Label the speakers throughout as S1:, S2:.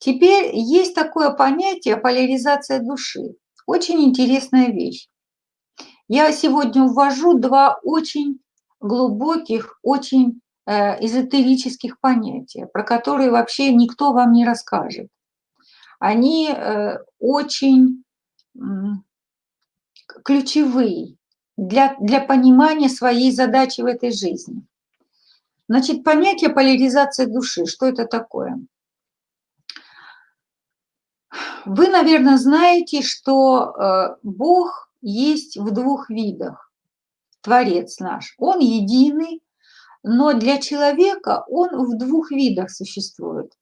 S1: Теперь есть такое понятие поляризация души. Очень интересная вещь. Я сегодня ввожу два очень глубоких, очень э, эзотерических понятия, про которые вообще никто вам не расскажет. Они э, очень ключевые для, для понимания своей задачи в этой жизни. Значит, понятие поляризации души, что это такое? Вы, наверное, знаете, что э, Бог есть в двух видах. Творец наш. Он единый, но для человека он в двух видах существует.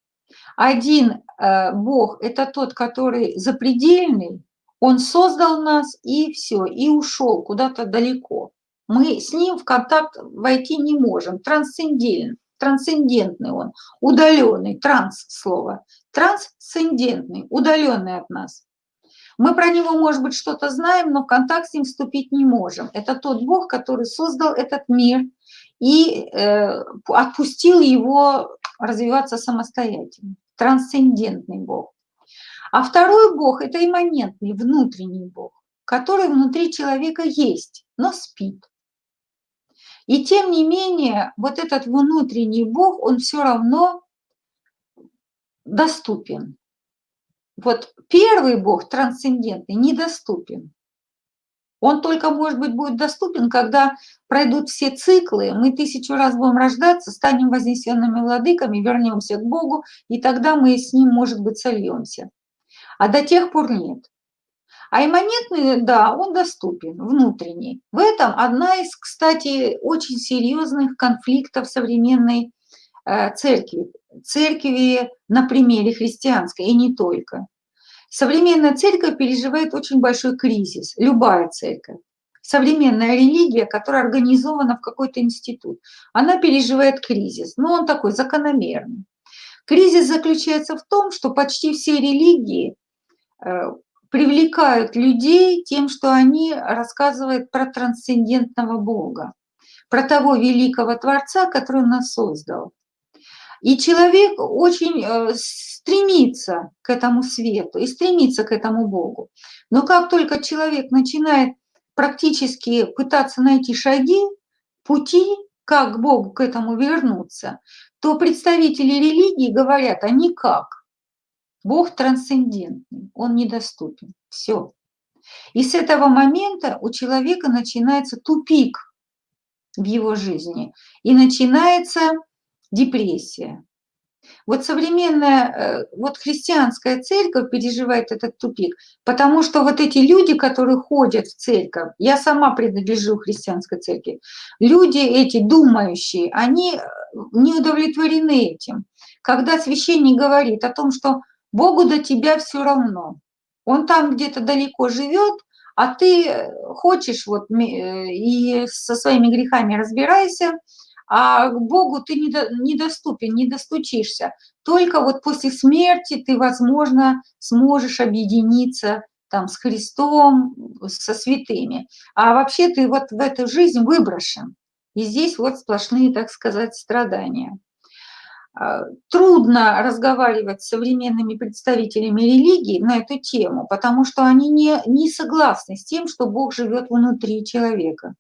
S1: Один э, Бог – это тот, который запредельный, он создал нас и все, и ушел куда-то далеко. Мы с ним в контакт войти не можем, трансцендентный, трансцендентный он, удаленный, транс слово, трансцендентный, удаленный от нас. Мы про него, может быть, что-то знаем, но в контакт с ним вступить не можем. Это тот Бог, который создал этот мир и э, отпустил его развиваться самостоятельно. Трансцендентный Бог. А второй Бог – это имманентный, внутренний Бог, который внутри человека есть, но спит. И тем не менее, вот этот внутренний Бог, он все равно доступен. Вот первый Бог, трансцендентный, недоступен. Он только, может быть, будет доступен, когда пройдут все циклы, мы тысячу раз будем рождаться, станем вознесенными владыками, вернемся к Богу, и тогда мы с ним, может быть, сольемся. А до тех пор нет. А имманентный, да, он доступен, внутренний. В этом одна из, кстати, очень серьезных конфликтов современной э, церкви. Церкви на примере христианской, и не только. Современная церковь переживает очень большой кризис, любая церковь. Современная религия, которая организована в какой-то институт, она переживает кризис, но он такой закономерный. Кризис заключается в том, что почти все религии э, привлекают людей тем, что они рассказывают про трансцендентного Бога, про того великого Творца, который нас создал. И человек очень э, стремится к этому свету и стремится к этому Богу. Но как только человек начинает практически пытаться найти шаги, пути, как к Богу к этому вернуться, то представители религии говорят, а никак. Бог трансцендентный, он недоступен. Все. И с этого момента у человека начинается тупик в его жизни. И начинается депрессия. Вот современная, э, вот христианская церковь переживает этот тупик, потому что вот эти люди, которые ходят в церковь, я сама принадлежу христианской церкви, люди эти думающие, они э, не удовлетворены этим. Когда священник говорит о том, что Богу до тебя все равно. Он там где-то далеко живет, а ты хочешь вот и со своими грехами разбирайся, а к Богу ты недоступен, не достучишься. Только вот после смерти ты, возможно, сможешь объединиться там с Христом, со святыми. А вообще ты вот в эту жизнь выброшен. И здесь вот сплошные, так сказать, страдания. А, трудно разговаривать с современными представителями религии на эту тему, потому что они не, не согласны с тем, что Бог живет внутри человека.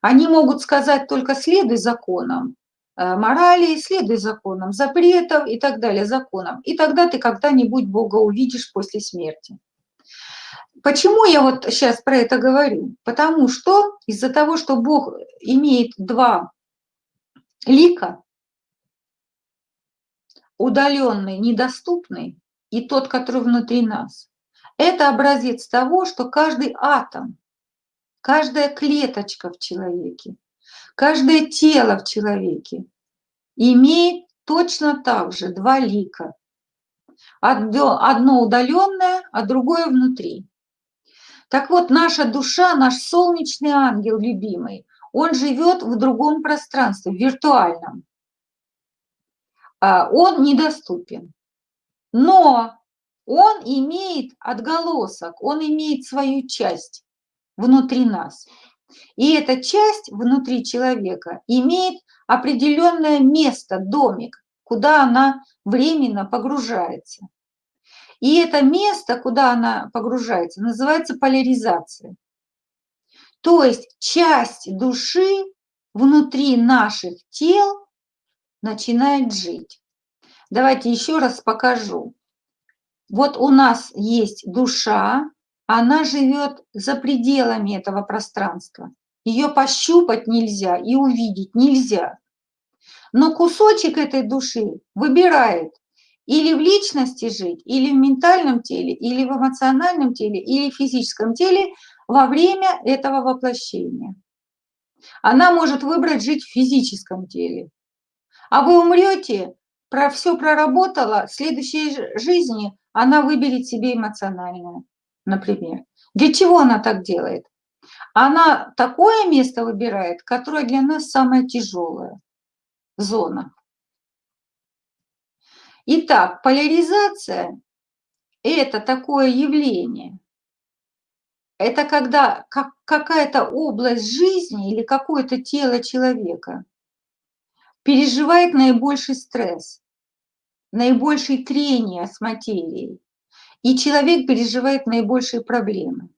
S1: Они могут сказать только следуй законам э, морали, следуй законам запретов и так далее, законам. И тогда ты когда-нибудь Бога увидишь после смерти. Почему я вот сейчас про это говорю? Потому что из-за того, что Бог имеет два лика, удаленный, недоступный, и тот, который внутри нас. Это образец того, что каждый атом, каждая клеточка в человеке, каждое тело в человеке имеет точно так же два лика. Одно удаленное, а другое внутри. Так вот, наша душа, наш солнечный ангел любимый, он живет в другом пространстве, в виртуальном. А, он недоступен. Но он имеет отголосок, он имеет свою часть внутри нас. И эта часть внутри человека имеет определенное место, домик, куда она временно погружается. И это место, куда она погружается, называется поляризация. То есть часть души внутри наших тел начинает жить. Давайте еще раз покажу. Вот у нас есть душа, она живет за пределами этого пространства. Ее пощупать нельзя и увидеть нельзя. Но кусочек этой души выбирает или в личности жить, или в ментальном теле, или в эмоциональном теле, или в физическом теле во время этого воплощения. Она может выбрать жить в физическом теле. А вы умрете, про все проработала, в следующей жизни она выберет себе эмоциональное, например. Для чего она так делает? Она такое место выбирает, которое для нас самое тяжелое зона. Итак, поляризация – это такое явление. Это когда как, какая-то область жизни или какое-то тело человека переживает наибольший стресс, наибольшее трение с материей, и человек переживает наибольшие проблемы.